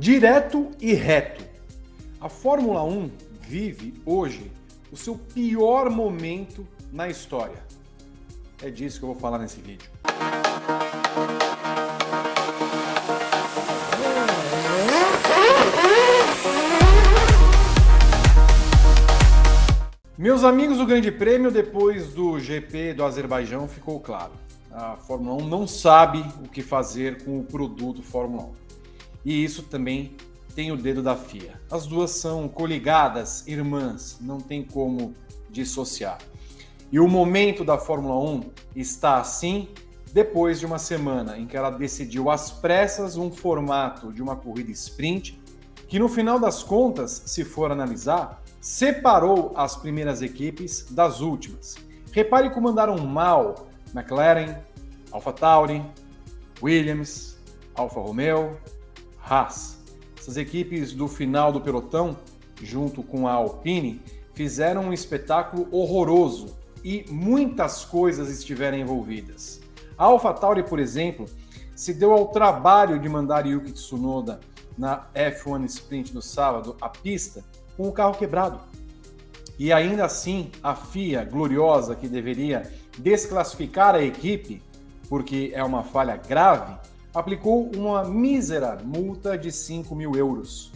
Direto e reto. A Fórmula 1 vive hoje o seu pior momento na história. É disso que eu vou falar nesse vídeo. Meus amigos do Grande Prêmio, depois do GP do Azerbaijão, ficou claro. A Fórmula 1 não sabe o que fazer com o produto Fórmula 1 e isso também tem o dedo da FIA. As duas são coligadas, irmãs, não tem como dissociar. E o momento da Fórmula 1 está assim depois de uma semana em que ela decidiu às pressas um formato de uma corrida sprint que no final das contas, se for analisar, separou as primeiras equipes das últimas. Repare como andaram mal McLaren, AlphaTauri, Williams, Alfa Romeo, Haas. Essas equipes do final do pelotão, junto com a Alpine, fizeram um espetáculo horroroso e muitas coisas estiveram envolvidas. A AlphaTauri, por exemplo, se deu ao trabalho de mandar Yuki Tsunoda na F1 Sprint no sábado à pista com o carro quebrado. E ainda assim, a FIA, gloriosa, que deveria desclassificar a equipe, porque é uma falha grave, aplicou uma mísera multa de 5 mil euros.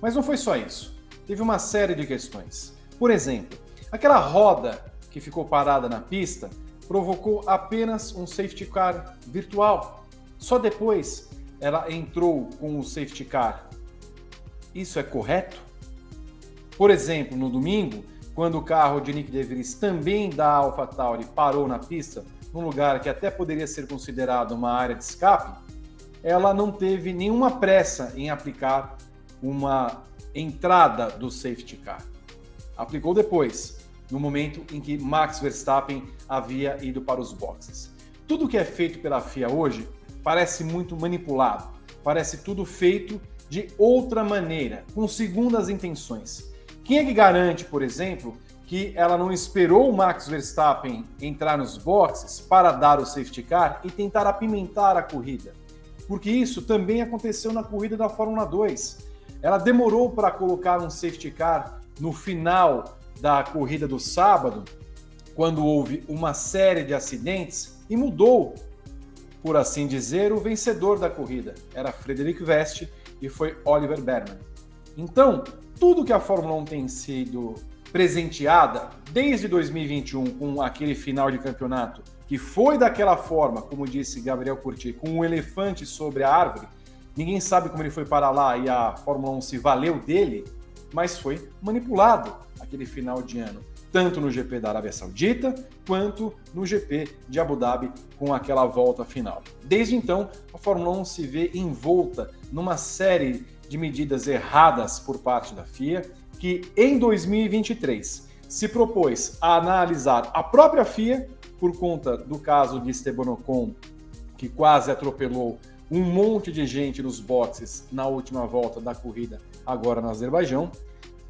Mas não foi só isso. Teve uma série de questões. Por exemplo, aquela roda que ficou parada na pista provocou apenas um safety car virtual. Só depois ela entrou com o safety car. Isso é correto? Por exemplo, no domingo, quando o carro de Nick DeVries também da AlphaTauri parou na pista, num lugar que até poderia ser considerado uma área de escape, ela não teve nenhuma pressa em aplicar uma entrada do safety car. Aplicou depois, no momento em que Max Verstappen havia ido para os boxes. Tudo que é feito pela FIA hoje parece muito manipulado, parece tudo feito de outra maneira, com segundas intenções. Quem é que garante, por exemplo, que ela não esperou o Max Verstappen entrar nos boxes para dar o safety car e tentar apimentar a corrida? Porque isso também aconteceu na corrida da Fórmula 2. Ela demorou para colocar um safety car no final da corrida do sábado, quando houve uma série de acidentes, e mudou, por assim dizer, o vencedor da corrida. Era Frederic Veste e foi Oliver Berman. Então, tudo que a Fórmula 1 tem sido presenteada desde 2021 com aquele final de campeonato que foi daquela forma, como disse Gabriel Curti, com um elefante sobre a árvore, ninguém sabe como ele foi para lá e a Fórmula 1 se valeu dele, mas foi manipulado aquele final de ano, tanto no GP da Arábia Saudita quanto no GP de Abu Dhabi com aquela volta final. Desde então, a Fórmula 1 se vê envolta numa série de medidas erradas por parte da FIA, que em 2023 se propôs a analisar a própria FIA por conta do caso de Esteban Ocon, que quase atropelou um monte de gente nos boxes na última volta da corrida, agora no Azerbaijão.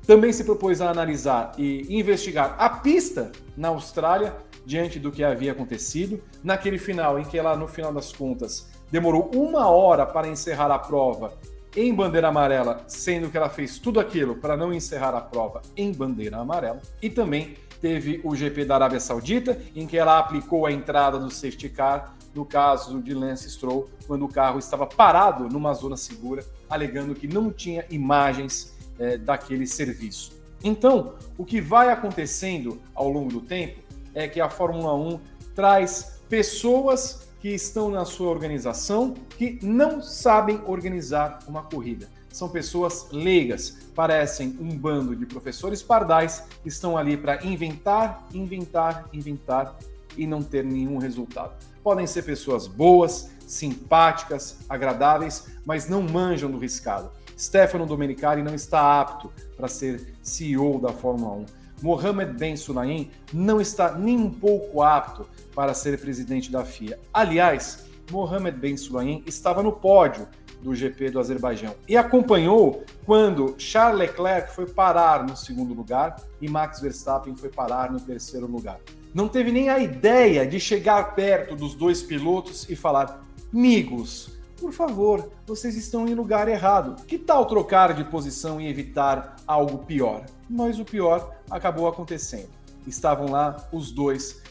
Também se propôs a analisar e investigar a pista na Austrália, diante do que havia acontecido, naquele final em que ela, no final das contas, demorou uma hora para encerrar a prova em bandeira amarela, sendo que ela fez tudo aquilo para não encerrar a prova em bandeira amarela, e também teve o GP da Arábia Saudita, em que ela aplicou a entrada do safety car no caso de Lance Stroll, quando o carro estava parado numa zona segura, alegando que não tinha imagens é, daquele serviço. Então, o que vai acontecendo ao longo do tempo é que a Fórmula 1 traz pessoas que estão na sua organização que não sabem organizar uma corrida. São pessoas leigas, parecem um bando de professores pardais que estão ali para inventar, inventar, inventar e não ter nenhum resultado. Podem ser pessoas boas, simpáticas, agradáveis, mas não manjam do riscado. Stefano Domenicali não está apto para ser CEO da Fórmula 1. Mohamed Ben Sulayem não está nem um pouco apto para ser presidente da FIA. Aliás, Mohamed Ben Sulayem estava no pódio do GP do Azerbaijão e acompanhou quando Charles Leclerc foi parar no segundo lugar e Max Verstappen foi parar no terceiro lugar. Não teve nem a ideia de chegar perto dos dois pilotos e falar: amigos, por favor, vocês estão em lugar errado. Que tal trocar de posição e evitar algo pior? Mas o pior acabou acontecendo. Estavam lá os dois,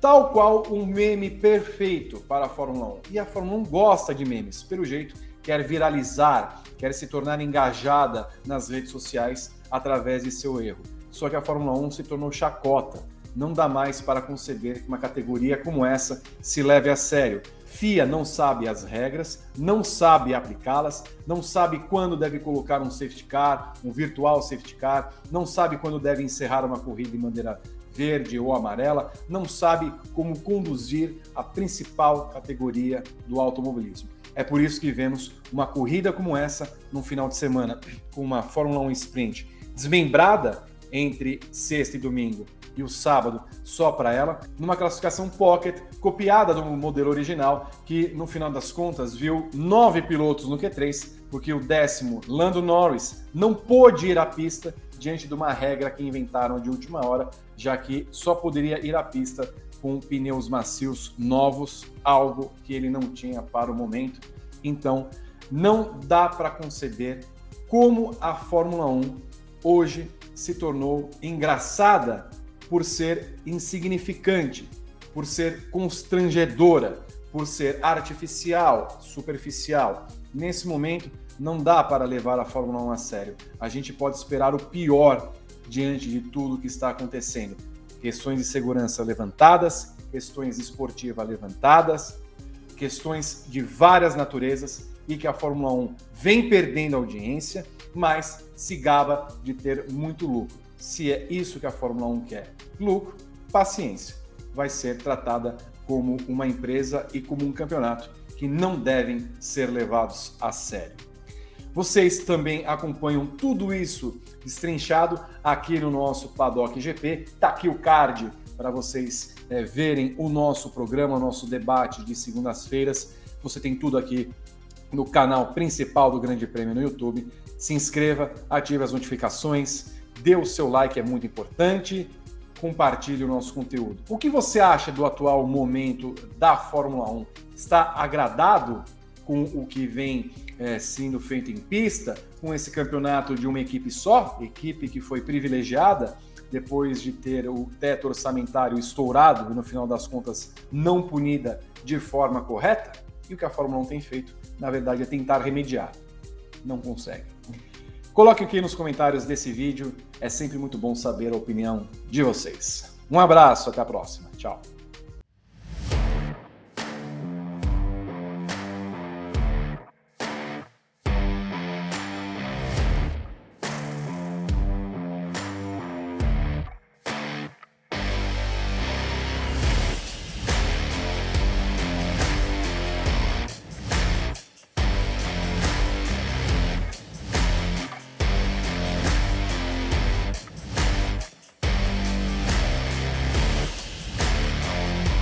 tal qual um meme perfeito para a Fórmula 1. E a Fórmula 1 gosta de memes, pelo jeito, quer viralizar, quer se tornar engajada nas redes sociais através de seu erro. Só que a Fórmula 1 se tornou chacota. Não dá mais para conceder que uma categoria como essa se leve a sério. FIA não sabe as regras, não sabe aplicá-las, não sabe quando deve colocar um safety car, um virtual safety car, não sabe quando deve encerrar uma corrida em bandeira verde ou amarela, não sabe como conduzir a principal categoria do automobilismo. É por isso que vemos uma corrida como essa no final de semana, com uma Fórmula 1 Sprint desmembrada entre sexta e domingo e o sábado só para ela, numa classificação pocket copiada do modelo original, que no final das contas viu nove pilotos no Q3, porque o décimo, Lando Norris, não pôde ir à pista diante de uma regra que inventaram de última hora, já que só poderia ir à pista com pneus macios novos, algo que ele não tinha para o momento. Então, não dá para conceber como a Fórmula 1 hoje se tornou engraçada por ser insignificante, por ser constrangedora, por ser artificial, superficial. Nesse momento, não dá para levar a Fórmula 1 a sério. A gente pode esperar o pior diante de tudo que está acontecendo. Questões de segurança levantadas, questões esportivas levantadas, questões de várias naturezas e que a Fórmula 1 vem perdendo audiência, mas se gaba de ter muito lucro. Se é isso que a Fórmula 1 quer, lucro, paciência. Vai ser tratada como uma empresa e como um campeonato que não devem ser levados a sério. Vocês também acompanham tudo isso destrinchado aqui no nosso Paddock GP. Tá aqui o card para vocês é, verem o nosso programa, o nosso debate de segundas-feiras. Você tem tudo aqui no canal principal do Grande Prêmio no YouTube. Se inscreva, ative as notificações, dê o seu like, é muito importante, compartilhe o nosso conteúdo. O que você acha do atual momento da Fórmula 1? Está agradado com o que vem é, sendo feito em pista, com esse campeonato de uma equipe só, equipe que foi privilegiada depois de ter o teto orçamentário estourado e no final das contas não punida de forma correta? E o que a Fórmula 1 tem feito, na verdade, é tentar remediar. Não consegue. Coloque aqui nos comentários desse vídeo, é sempre muito bom saber a opinião de vocês. Um abraço, até a próxima. Tchau.